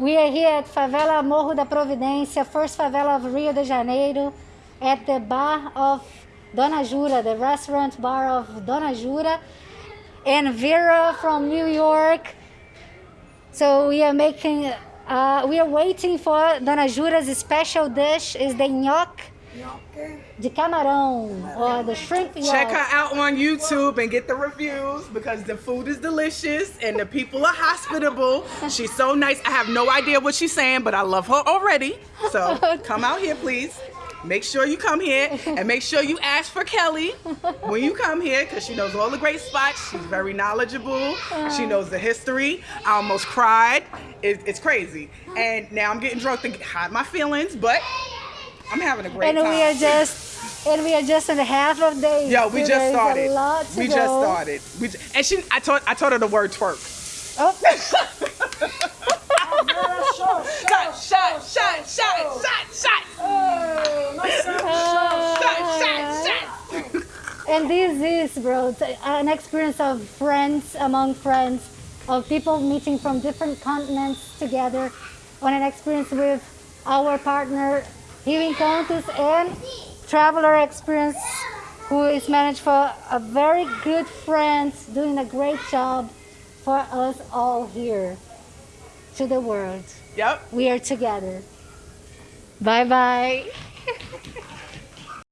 We are here at Favela Morro da Providência, first favela of Rio de Janeiro, at the bar of Dona Jura, the restaurant bar of Dona Jura, and Vera from New York. So we are making, uh, we are waiting for Dona Jura's special dish is the nhoque de camarão or the shrimp. Check her out on YouTube and get the reviews because the food is delicious and the people are hospitable. She's so nice. I have no idea what she's saying, but I love her already. So come out here, please. Make sure you come here and make sure you ask for Kelly when you come here because she knows all the great spots. She's very knowledgeable. She knows the history. I almost cried. It, it's crazy. And now I'm getting drunk to hide my feelings, but I'm having a great and time. we are just and we are just in the half of day. Yo, we so just started. A lot to We go. just started. We ju- and she, I taught, I taught her the word twerk. Oh. Shot, shot, shot, shot, shot, shot, shot, shot, shot. And this is, bro, an experience of friends among friends, of people meeting from different continents together, on an experience with our partner, Healing Countess, and Traveler Experience, who is managed for a very good friend, doing a great job for us all here to the world. Yep. We are together. Bye bye.